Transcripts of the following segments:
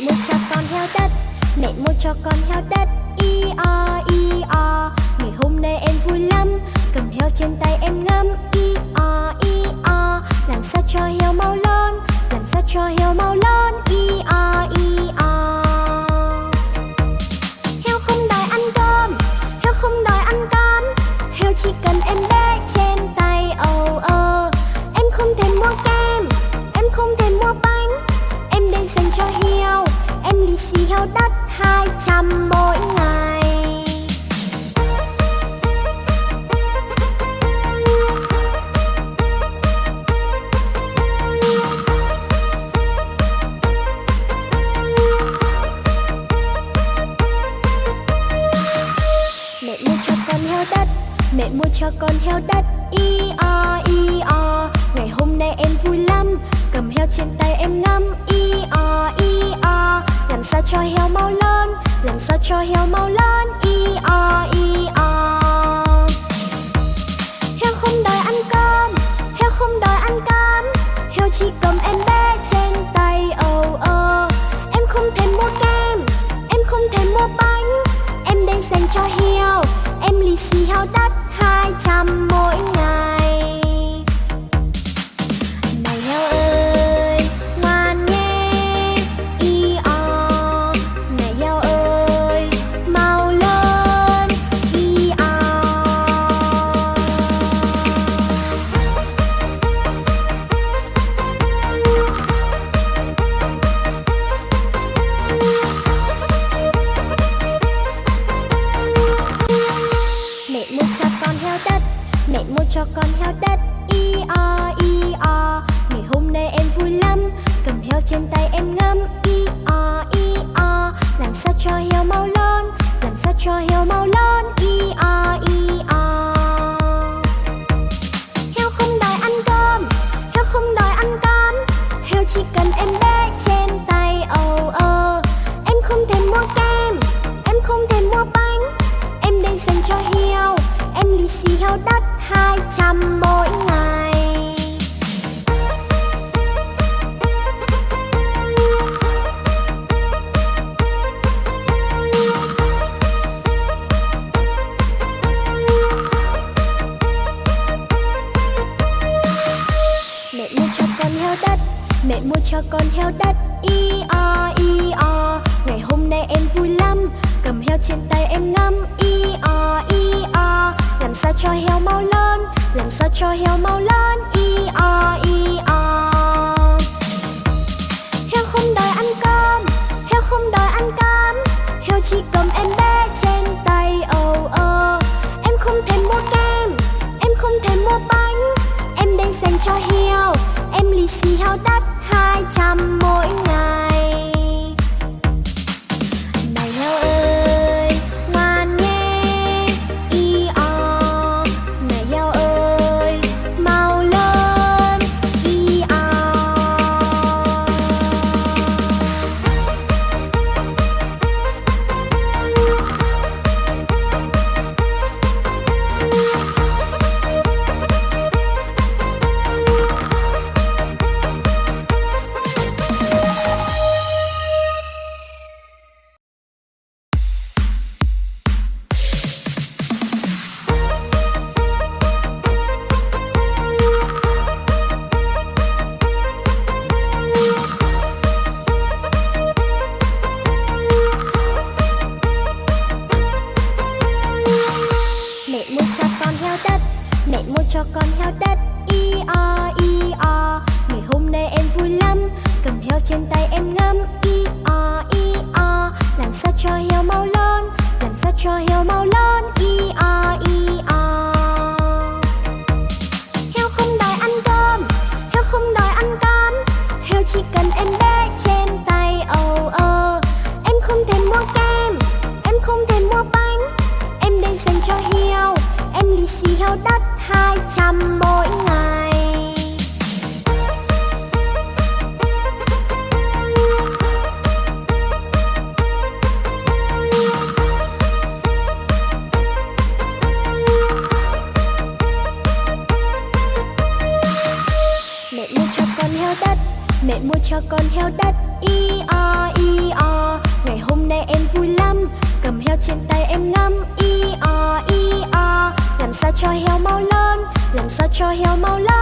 mua cho con heo đất, mẹ mua cho con heo đất. I, o i, o, ngày hôm nay em vui lắm. Cầm heo trên tay em ngắm. I, o i, o, làm sao cho heo mau lớn làm sao cho heo mau lớn i, o i, o. đất hai trăm mỗi ngày. Mẹ mua cho con heo đất, Mẹ mua cho con heo đất Y o y o. Ngày hôm nay em vui lắm, Cầm heo trên tay em ngắm Y o y o làm sao cho heo mau lớn? Làm sao cho heo mau lớn? E o e o. Heo không đòi ăn cơm, Heo không đòi ăn cám. Heo chỉ cầm em bé trên tay âu ơ Em không thể mua kem, Em không thể mua bánh. Em đây dành cho heo, Em lì xì heo đắt hai trăm mỗi ngày. Cho con heo đất. I, o i, o. Ngày hôm nay em vui lắm. Cầm heo trên tay em ngắm. I, o i, o. Làm sao cho heo mau lớn Làm sao cho heo mau lớn i, o i, o. Heo không đòi ăn cơm. Heo không đòi ăn cám. Heo chỉ cần em bé trên tay. Âu ơ. Em không thể mua kem. Em không thể mua bánh. Em đây dành cho heo. Em lì xì heo đất hai trăm mỗi ngày. Mẹ mua cho con heo đất, Mẹ mua cho con heo đất Y o y o. Ngày hôm nay em vui lắm, Cầm heo trên tay cho heo mau lớn, Làm sao cho heo mau lớn? E o e o. Heo không đòi ăn cơm, Heo không đòi ăn cám. Heo chỉ cầm em bé trên tay âu ơ Em không thể mua kem, Em không thể mua bánh. Em đang dành cho heo, Em lì xì heo đắt hai trăm mỗi ngày. Mẹ mua cho con heo đất. I o i o Ngày hôm nay em vui lắm. Cầm heo trên tay em ngắm. I o i o Làm sao cho heo mau lớn Làm sao cho heo mau lớn i o i o cho heo mau lớn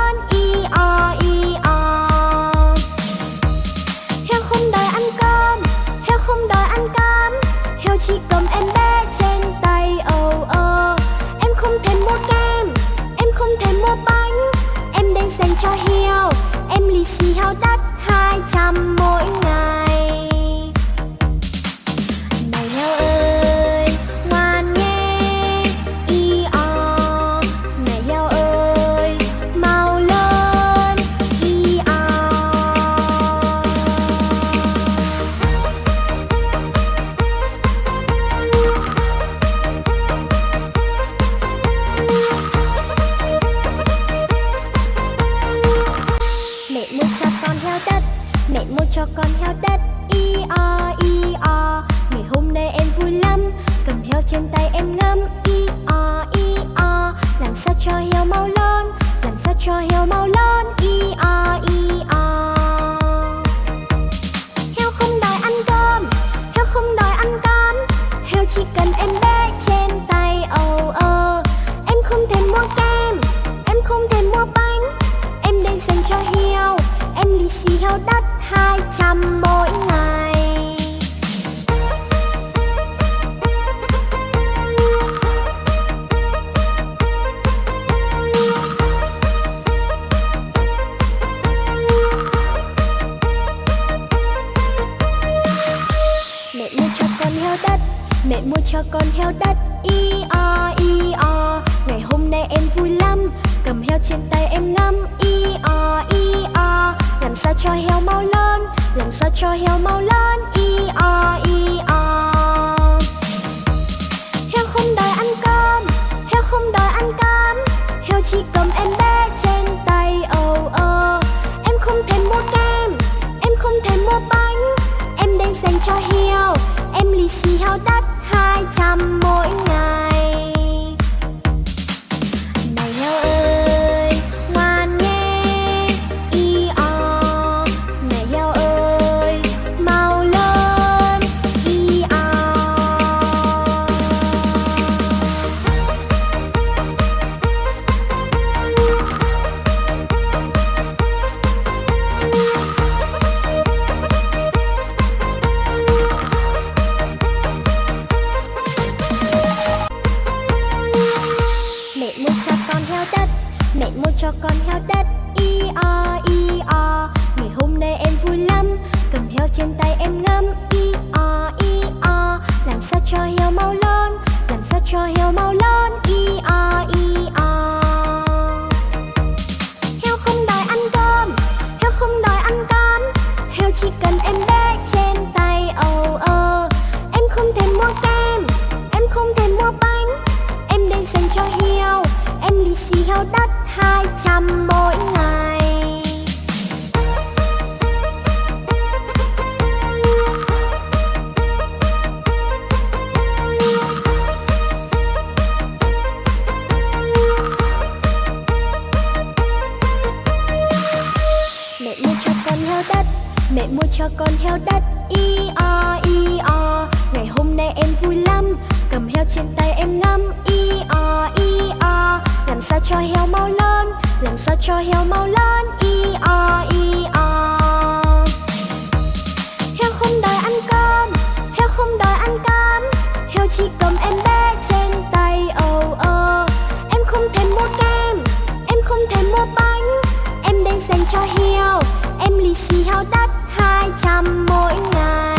Mẹ mua cho con heo đất e o e o. Ngày hôm nay em vui lắm, Cầm heo trên tay em ngắm e o e o. Làm sao cho heo mau lớn Làm sao cho heo mau lớn e o e o. trên tay em ngắm sao cho heo mau lớn Y o y o. Heo không đòi ăn cơm Heo không đòi ăn cám. Heo chỉ cầm em bé trên tay oh oh Em không thèm mua kem, Em không thèm mua bánh. Em đang dành cho heo Em lì xì heo đắt hai trăm mỗi ngày. Mẹ mua cho con heo đất. I, o i, o. Ngày hôm nay em vui lắm. Cầm heo trên tay em ngắm. I, o i, o. Làm sao cho heo mau lớn Làm sao cho heo mau lớn i, o i, o. Heo không đòi ăn cơm. Heo không đòi ăn cám Heo chỉ cần em bé trên tay. Oh oh Em không thèm mua kem. Em không thèm mua bánh. Em đây dành cho heo. Em lì xì heo đất hai trăm mỗi ngày. Cho heo mau lớn, Y o y o. Heo không đòi ăn cơm, Heo không đòi ăn cám. Heo chỉ cầm em bé trên tay oh oh Em không thèm mua kem, Em không thèm mua bánh. Em đang dành cho heo, Em lì xì heo đắt hai trăm mỗi ngày.